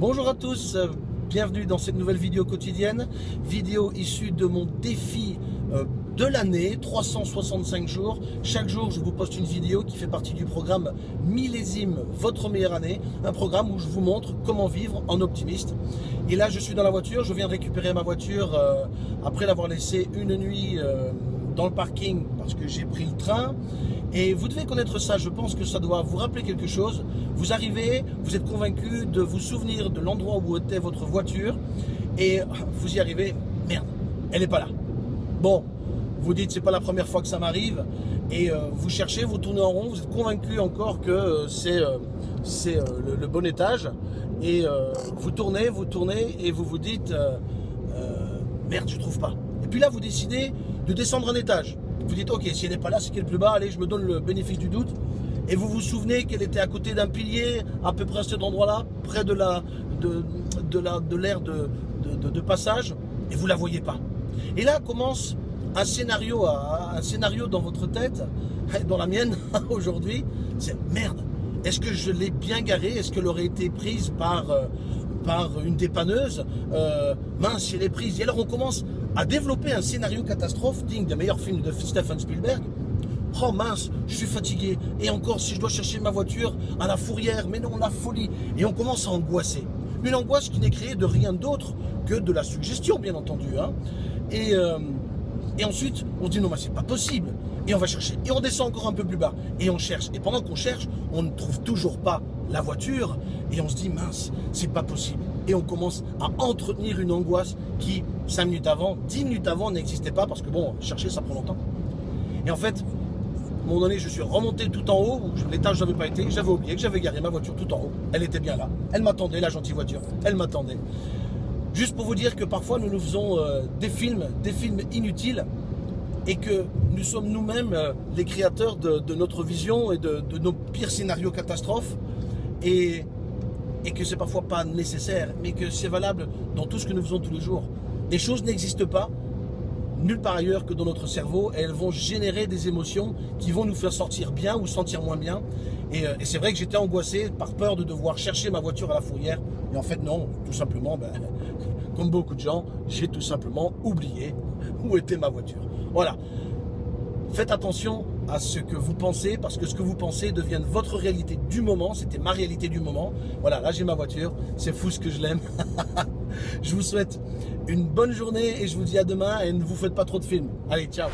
Bonjour à tous, euh, bienvenue dans cette nouvelle vidéo quotidienne, vidéo issue de mon défi euh, de l'année, 365 jours. Chaque jour, je vous poste une vidéo qui fait partie du programme Millésime Votre Meilleure Année, un programme où je vous montre comment vivre en optimiste. Et là, je suis dans la voiture, je viens de récupérer ma voiture euh, après l'avoir laissée une nuit dans le parking parce que j'ai pris le train. Et vous devez connaître ça, je pense que ça doit vous rappeler quelque chose. Vous arrivez, vous êtes convaincu de vous souvenir de l'endroit où était votre voiture et vous y arrivez, merde, elle n'est pas là. Bon, vous dites c'est pas la première fois que ça m'arrive et euh, vous cherchez, vous tournez en rond, vous êtes convaincu encore que euh, c'est euh, c'est le, bon étage et vous tournez, vous tournez et vous vous dites merde, je trouve pas. Et puis là, vous décidez de descendre un étage. Vous dites, ok, si elle n'est pas là, c'est qu'elle est plus bas, allez, je me donne le bénéfice du doute. Et vous vous souvenez qu'elle était à côté d'un pilier, à peu près à cet endroit-là, près de la de, de l'air de, de, de, passage, et vous la voyez pas. Et là commence un scénario, un scénario dans votre tête, dans la mienne aujourd'hui, c'est merde, est-ce que je l'ai bien garée? Est-ce qu'elle aurait été prise par, euh, par une dépanneuse? Euh, Mince, elle est prise. Et alors on commence à développer un scénario catastrophe digne des meilleurs films de Stephen Spielberg. Oh mince, je suis fatigué. Et encore, si je dois chercher ma voiture à la fourrière, mais non, la folie. Et on commence à angoisser. Une angoisse qui n'est créée de rien d'autre que de la suggestion, bien entendu. Hein. Et, euh, et ensuite, on se dit non, mais c'est pas possible. Et on va chercher. Et on descend encore un peu plus bas. Et on cherche. Et pendant qu'on cherche, on ne trouve toujours pas la voiture. Et on se dit mince, c'est pas possible. Et on commence à entretenir une angoisse qui, 5 minutes avant, 10 minutes avant, n'existait pas. Parce que bon, chercher, ça prend longtemps. Et en fait, à un moment donné, je suis remonté tout en haut. L'étage, je n'avais pas été. J'avais oublié que j'avais garé ma voiture tout en haut. Elle était bien là. Elle m'attendait, la gentille voiture. Elle m'attendait. Juste pour vous dire que parfois nous nous faisons euh, des films, des films inutiles et que nous sommes nous-mêmes euh, les créateurs de, notre vision et de, nos pires scénarios catastrophes et, et que c'est parfois pas nécessaire mais que c'est valable dans tout ce que nous faisons tous les jours. Des choses n'existent pas nulle part ailleurs que dans notre cerveau et elles vont générer des émotions qui vont nous faire sortir bien ou sentir moins bien. Et, euh, c'est vrai que j'étais angoissé par peur de devoir chercher ma voiture à la fourrière. Et en fait non, tout simplement, ben, comme beaucoup de gens, j'ai tout simplement oublié où était ma voiture. Voilà. Faites attention à ce que vous pensez, parce que ce que vous pensez devient votre réalité du moment. C'était ma réalité du moment. Voilà, là j'ai ma voiture. C'est fou ce que je l'aime. je vous souhaite une bonne journée et je vous dis à demain et ne vous faites pas trop de films. Allez, ciao